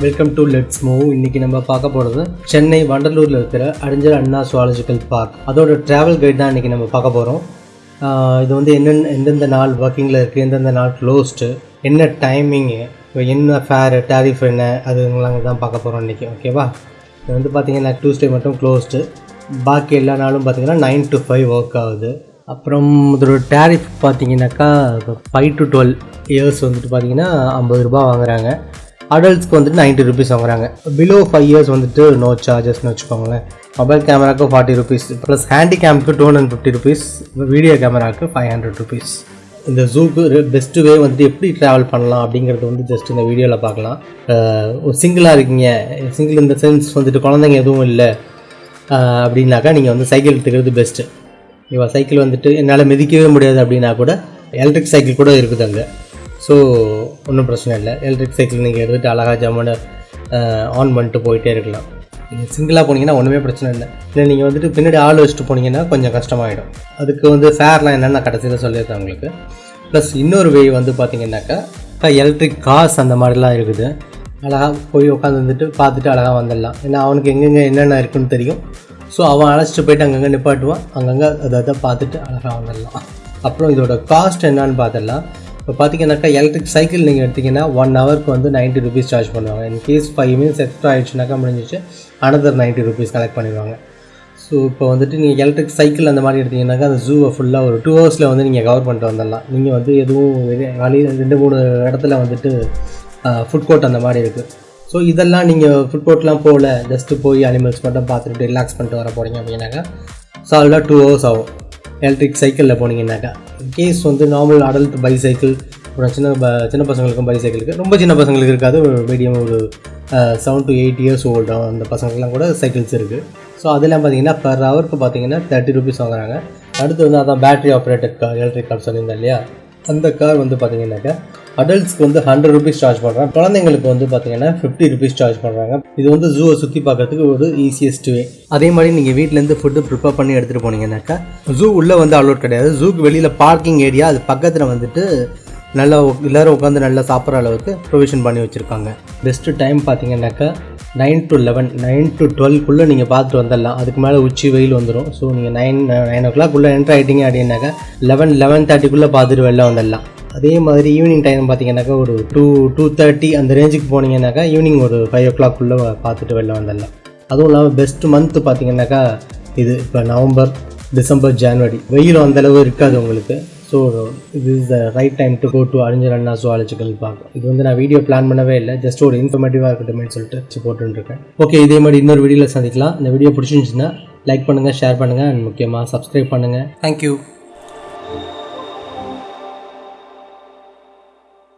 Welcome to let's move இன்னைக்கு நம்ம பார்க்க போகிறது சென்னை வண்டலூரில் இருக்கிற அடிஞ்சல் அண்ணா சுவாலஜிக்கல் பார்க் அதோட ட்ராவல் கைட் தான் இன்றைக்கி நம்ம பார்க்க போகிறோம் இது வந்து என்னென்ன எந்தெந்த நாள் ஒர்க்கிங்கில் இருக்குது எந்தெந்த நாள் க்ளோஸ்டு என்ன டைமிங்கு என்ன ஃபேரு டேரிஃப் என்ன அதுங்களாங்க தான் பார்க்க போகிறோம் இன்றைக்கி ஓகேவா இது வந்து பார்த்திங்கன்னா டியூஸ்டே மட்டும் க்ளோஸ்டு பாக்கி எல்லா நாளும் பார்த்தீங்கன்னா நைன் டு ஃபைவ் ஒர்க் ஆகுது. அப்புறம் இதோட டேரிஃப் பார்த்தீங்கன்னாக்கா ஃபைவ் டு டுவெல் இயர்ஸ் வந்துட்டு பார்த்தீங்கன்னா ஐம்பது ரூபா வாங்குகிறாங்க அடல்ட்ஸ்க்கு வந்துட்டு நைன்ட்டி ருபீஸ் வாங்குறாங்க. பிலோ ஃபைவ் இயர்ஸ் வந்துட்டு நோ சார்ஜஸ்னு வச்சுக்கோங்களேன். மொபைல் கேமராக்கு forty rupees plus ஹேண்டிகேம்க்கு two hundred fifty rupees video கேமராக்கு five hundred rupees இந்த ஜூக்கு பெஸ்ட்டு வே வந்துட்டு எப்படி ட்ராவல் பண்ணலாம் அப்படிங்கிறது வந்து ஜஸ்ட் இந்த வீடியோவில் பார்க்கலாம். ஒரு சிங்கிளாக இருக்கீங்க. சிங்கிள் இந்த சென்ஸ் வந்துட்டு குழந்தைங்க எதுவும் இல்லை. அப்படின்னாக்கா நீங்கள் வந்து சைக்கிள் எடுத்துக்கிறது பெஸ்ட்டு இவள் சைக்கிள் வந்துட்டு என்னால் மிதிக்கவே முடியாது அப்படின்னா கூட எலக்ட்ரிக் சைக்கிள் கூட இருக்குது அங்கே. ஸோ ஒன்றும் பிரச்சனை இல்லை. எலக்ட்ரிக் சைக்கிள் நீங்கள் எடுத்துகிட்டு அழகாக ஜம்முன்னு ஆன் பண்ணிட்டு போயிட்டே இருக்கலாம். நீங்கள் சிங்கிளாக போனீங்கன்னா ஒன்றுமே பிரச்சனை இல்லை. இல்லை நீங்கள் வந்துட்டு பின்னாடி ஆள் வச்சுட்டு போனீங்கன்னா கொஞ்சம் கஷ்டமாயிடும். அதுக்கு வந்து ஃபேர்லாம் என்னென்ன கடைசியில் சொல்லியிருக்கேன் உங்களுக்கு. ப்ளஸ் இன்னொரு வே வந்து பார்த்தீங்கன்னாக்கா எலக்ட்ரிக் காஸ் அந்த மாதிரிலாம் இருக்குது. அழகாக போய் உட்காந்துட்டு பார்த்துட்டு அழகாக வந்துடலாம். ஏன்னா அவனுக்கு எங்கெங்கே என்னென்ன இருக்குன்னு தெரியும். ஸோ அவன் அழைச்சிட்டு போயிட்டு அங்கங்கே நிப்பாட்டுவான். அங்கங்கே அதை அதை பார்த்துட்டு அழகாக வந்துடலாம். அப்புறம் இதோட காஸ்ட் என்னன்னு பார்த்துடலாம். இப்போ பார்த்தீங்கன்னாக்கா எலக்ட்ரிக் சைக்கிள் நீங்கள் எடுத்தீங்கன்னா ஒன் ஹவருக்கு வந்து நைன்ட்டி ருபீஸ் சார்ஜ் பண்ணுவாங்க. In case five minutes extra ஆயிடுச்சுனாக்கா முடிஞ்சிச்சு. அனதர் நைன்ட்டி ருபீஸ் கலெக்ட் பண்ணிடுவாங்க. ஸோ இப்போ வந்துட்டு நீங்கள் எலக்ட்ரிக் சைக்கிள் அந்த மாதிரி எடுத்தீங்கன்னாக்கா அந்த ஜூவை ஃபுல்லாக ஒரு டூ ஹவர்ஸில் வந்து நீங்கள் கவர் பண்ணிட்டு வந்துடலாம். நீங்கள் வந்து எதுவும் வெளியே ரெண்டு மூணு இடத்துல வந்துட்டு ஃபுட் கோர்ட் அந்த மாதிரி இருக்குது ஸோ இதெல்லாம் நீங்கள் ஃபுட் கோர்ட்லாம் போகல. ஜஸ்ட்டு போய் அனிமல்ஸ் மட்டும் பார்த்துட்டு ரிலாக்ஸ் பண்ணிட்டு வர போகிறீங்க அப்படின்னாக்கா சால்வாக டூ ஹவர்ஸ் ஆகும். எலக்ட்ரிக் சைக்கிளில் போனீங்கன்னாக்கா கேஸ் வந்து நார்மல் அடல்ட் பைசைக்கிள் அப்புறம் சின்ன ப- சின்ன பசங்களுக்கும் பைசைக்கிள் இருக்குது ரொம்ப சின்ன பசங்களுக்கு இருக்காது ஒரு மீடியம் ஒரு seven to eight years old அந்த பசங்களுக்குலாம் கூட சைக்கிள்ஸ் இருக்குது ஸோ அதெல்லாம் பார்த்தீங்கன்னா பர் ஹவருக்கு பார்த்தீங்கன்னா தேர்ட்டி ருபீஸ் வாங்குறாங்க. அடுத்து வந்து அதான் battery operated car electric car சொல்லியிருந்தேன் இல்லையா? அந்த கார் வந்து பார்த்தீங்கன்னாக்கா அடல்ட்ஸ்க்கு வந்து ஹண்ட்ரட் ருபீஸ் சார்ஜ் பண்ணுறாங்க குழந்தைங்களுக்கு வந்து பார்த்தீங்கன்னா ஃபிஃப்டி ருபீஸ் சார்ஜ் பண்ணுறாங்க இது வந்து ஜூவை சுற்றி பார்க்கறதுக்கு ஒரு ஈஸியஸ்ட் வே அதே மாதிரி நீங்கள் வீட்டிலேருந்து ஃபுட்டு ப்ரிப்பேர் பண்ணி எடுத்துகிட்டு போனீங்கன்னாக்கா ஜூ உள்ளே வந்து அலோட் கிடையாது. ஜூக்கு வெளியில் பார்க்கிங் ஏரியா அது பக்கத்தில் வந்துட்டு நல்லா எல்லோரும் எல்லாரும் உட்காந்து நல்லா சாப்பிட்ற அளவுக்கு ப்ரொவிஷன் பண்ணி வச்சுருக்காங்க. பெஸ்ட்டு டைம் பார்த்தீங்கன்னாக்கா nine to eleven nine to டுவெல்க்குள்ளே நீங்கள் பார்த்துட்டு வந்துடலாம். அதுக்கு மேலே உச்சி வெயில் வந்துடும் ஸோ நீங்கள் நைன் நைன் ஓ கிளாக்குள்ளே என்ட்ரு ஆகிட்டீங்க அப்படின்னாக்கா லெவன் லெவன் தேர்ட்டிக்குள்ளே பார்த்துட்டு வெளில வந்துடலாம். அதே மாதிரி ஈவினிங் டைம் பார்த்தீங்கன்னாக்கா ஒரு டூ டூ தேர்ட்டி அந்த ரேஞ்சுக்கு போனீங்கன்னாக்கா ஈவினிங் ஒரு ஃபைவ் ஓ கிளாக்குள்ளே பார்த்துட்டு வெளில வந்துடலாம். அதுவும் இல்லாமல் பெஸ்ட் மந்த் பார்த்தீங்கன்னாக்கா இது இப்போ நவம்பர் டிசம்பர் ஜான்வரி. வெயிலும் அந்தளவு இருக்காது உங்களுக்கு. ஸோ இது is the right time to go to அறிஞர் அண்ணா ஜுவாலஜிக்கல் பார்க் இது வந்து நான் வீடியோ பிளான் பண்ணவே இல்லை. ஜஸ்ட் ஒரு இன்ஃபர்மேட்டிவாக இருக்கட்டும்னு சொல்லிட்டு போட்டுருக்கேன். ஓகே இதே மாதிரி இன்னொரு வீடியோவில் சந்திக்கலாம். இந்த வீடியோ பிடிச்சிருந்துச்சுன்னா லைக் பண்ணுங்கள் ஷேர் பண்ணுங்கள் அண்ட் முக்கியமாக சப்ஸ்கிரைப் பண்ணுங்கள் தேங்க்யூ